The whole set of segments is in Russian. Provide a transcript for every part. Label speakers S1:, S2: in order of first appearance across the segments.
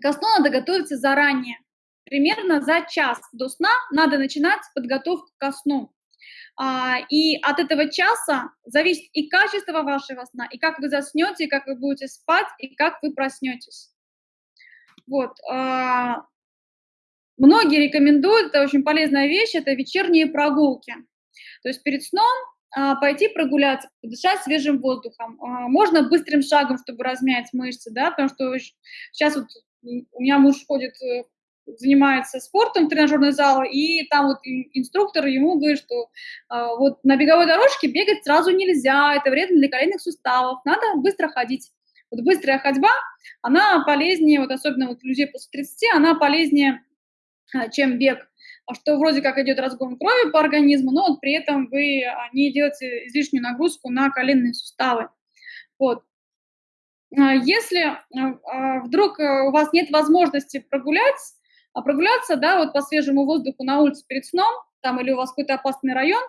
S1: Ко сну надо готовиться заранее. Примерно за час до сна надо начинать подготовку ко сну. А, и от этого часа зависит и качество вашего сна, и как вы заснете, и как вы будете спать, и как вы проснетесь. Вот. А, многие рекомендуют, это очень полезная вещь, это вечерние прогулки. То есть перед сном а, пойти прогуляться, подышать свежим воздухом. Можно быстрым шагом, чтобы размять мышцы, да, потому что сейчас вот у меня муж ходит э, занимается спортом, тренажерный зал, и там вот инструктор ему говорит, что э, вот на беговой дорожке бегать сразу нельзя, это вредно для коленных суставов, надо быстро ходить. Вот быстрая ходьба, она полезнее, вот особенно вот людей после 30, она полезнее, э, чем бег. А что вроде как идет разгон крови по организму, но вот при этом вы не делаете излишнюю нагрузку на коленные суставы. Вот. Если вдруг у вас нет возможности прогулять, а прогуляться, да, вот по свежему воздуху на улице перед сном, там или у вас какой-то опасный район,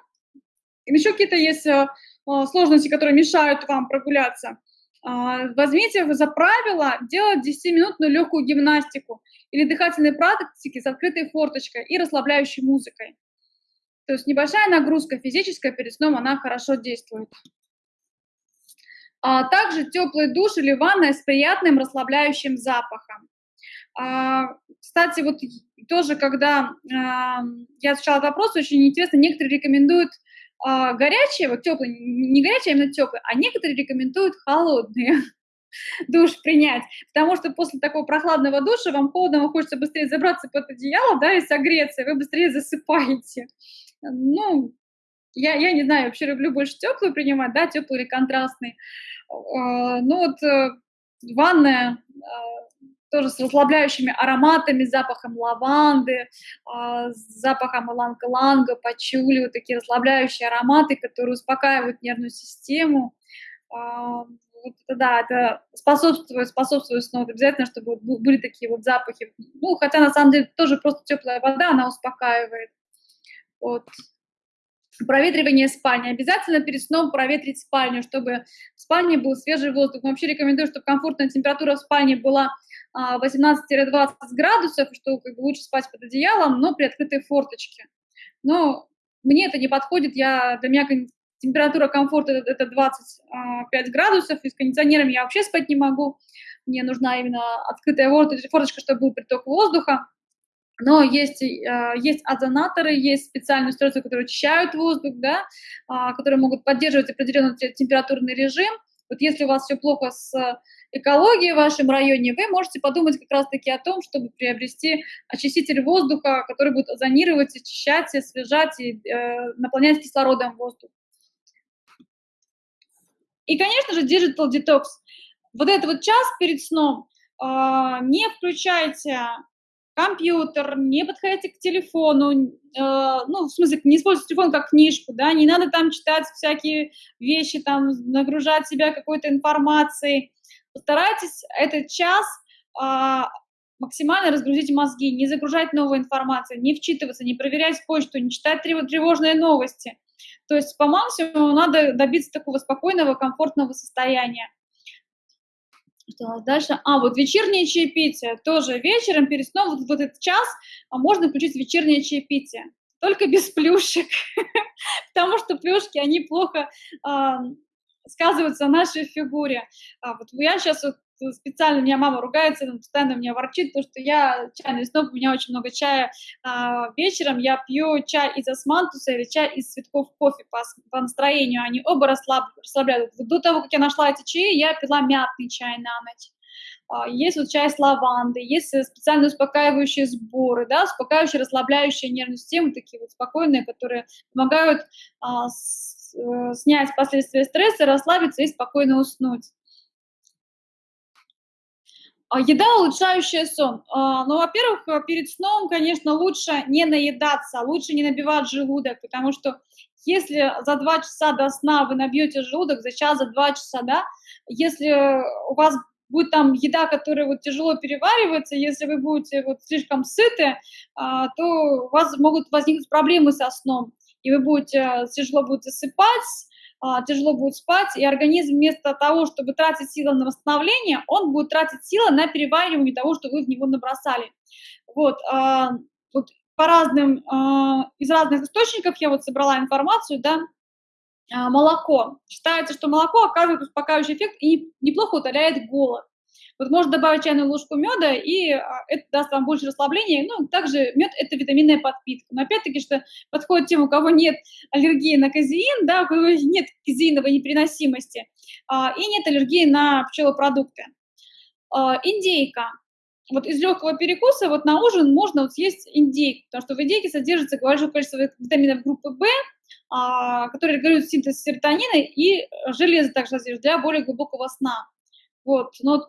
S1: или еще какие-то есть э, э, сложности, которые мешают вам прогуляться, э, возьмите за правило делать 10-минутную легкую гимнастику или дыхательные практики с открытой форточкой и расслабляющей музыкой. То есть небольшая нагрузка физическая перед сном, она хорошо действует. А также теплый душ или ванная с приятным расслабляющим запахом. А, кстати, вот тоже, когда а, я изучала вопрос, очень интересно, некоторые рекомендуют а, горячие, вот теплые, не горячие, а именно теплые, а некоторые рекомендуют холодные душ принять, потому что после такого прохладного душа вам холодно, вам хочется быстрее забраться под одеяло, да, и согреться, и вы быстрее засыпаете. Ну, я, я не знаю, вообще люблю больше теплую принимать, да, теплый или контрастный. Ну вот э, ванная тоже с расслабляющими ароматами, запахом лаванды, а, с запахом иланга-ланга, пачули, вот такие расслабляющие ароматы, которые успокаивают нервную систему. А, вот это, да, это способствует, способствует сну. Обязательно, чтобы были такие вот запахи. Ну, хотя на самом деле тоже просто теплая вода, она успокаивает. Вот. Проветривание спальни. Обязательно перед сном проветрить спальню, чтобы в спальне был свежий воздух. Вообще рекомендую, чтобы комфортная температура в спальне была 18-20 градусов, что как бы лучше спать под одеялом, но при открытой форточке. Но мне это не подходит, я, для меня температура комфорта это, это 25 градусов, и с кондиционером я вообще спать не могу. Мне нужна именно открытая форточка, чтобы был приток воздуха. Но есть, э, есть озонаторы, есть специальные устройства, которые очищают воздух, да, а, которые могут поддерживать определенный температурный режим. Вот если у вас все плохо с экологии в вашем районе, вы можете подумать как раз-таки о том, чтобы приобрести очиститель воздуха, который будет озонировать, очищать, освежать и э, наполнять кислородом воздух. И, конечно же, Digital Detox. Вот этот вот час перед сном э, не включайте компьютер, не подходите к телефону, э, ну, в смысле, не используйте телефон как книжку, да, не надо там читать всякие вещи, там, нагружать себя какой-то информацией. Постарайтесь этот час э, максимально разгрузить мозги, не загружать новую информацию, не вчитываться, не проверять почту, не читать тревожные новости. То есть по максимуму надо добиться такого спокойного, комфортного состояния. Что дальше? А, вот вечернее чаепитие. Тоже вечером перед сном, вот, вот этот час, а можно включить вечернее чаепитие. Только без плюшек. Потому что плюшки, они плохо сказываются на нашей фигуре. А, вот я сейчас вот специально, меня мама ругается, постоянно меня ворчит, потому что я чайный сноб, у меня очень много чая а, вечером, я пью чай из османтуса или чай из цветков кофе по, по настроению, они оба расслаб, расслабляют. До того, как я нашла эти чаи, я пила мятный чай на ночь. А, есть вот чай с лавандой, есть специальные успокаивающие сборы, да, успокаивающие, расслабляющие нервную систему, такие вот спокойные, которые помогают а, с, э, снять последствия стресса, расслабиться и спокойно уснуть. А, еда, улучшающая сон. А, ну, во-первых, э, перед сном, конечно, лучше не наедаться, лучше не набивать желудок, потому что если за два часа до сна вы набьете желудок, за час, за два часа, да, если у вас будет там еда, которая вот тяжело переваривается, если вы будете вот слишком сыты, а, то у вас могут возникнуть проблемы со сном, и вы будете тяжело будете засыпать, тяжело будет спать, и организм вместо того, чтобы тратить силы на восстановление, он будет тратить силы на переваривание того, что вы в него набросали. Вот, а, вот по разным, а, из разных источников я вот собрала информацию, да, а, молоко. Считается, что молоко оказывает успокаивающий эффект и неплохо утоляет голод. Вот можно добавить чайную ложку меда, и а, это даст вам больше расслабления. Ну, также мед – это витаминная подпитка. Но опять-таки, что подходит тем, у кого нет аллергии на казеин, да, у кого нет казеиновой непереносимости, а, и нет аллергии на пчелопродукты. А, индейка. Вот из легкого перекуса вот на ужин можно вот съесть индейку, потому что в индейке содержится большое количество витаминов группы В, которые регулируют синтез серотонина и железо также содержит для более глубокого сна. Вот, но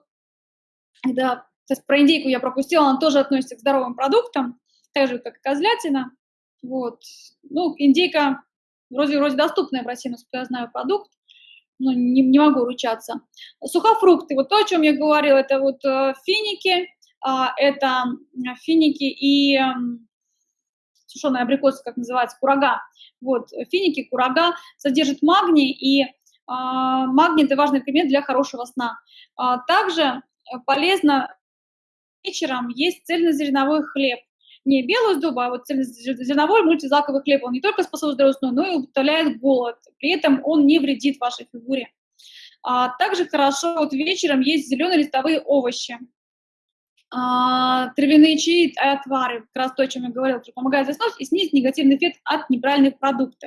S1: да, то есть про индейку я пропустила, она тоже относится к здоровым продуктам, так же, как и козлятина. Вот. Ну, индейка вроде, вроде доступная в России, насколько я знаю, продукт, но не, не могу ручаться. Сухофрукты, вот то, о чем я говорила, это вот э, финики, э, это финики и э, сушеная абрикосы, как называется, курага. Вот, финики, курага содержат магний, и э, магний – это важный элемент для хорошего сна. А также Э, полезно вечером есть цельнозерновой хлеб. Не белую сдобу, а вот цельнозерновой мультизлаковый хлеб. Он не только способствует здоровому сну, но и утоляет голод. При этом он не вредит вашей фигуре. А также хорошо вот вечером есть зеленые листовые овощи. А, травяные чаи и отвары, как раз то, о чем я говорила, помогают заснуть и снизить негативный эффект от неправильных продуктов.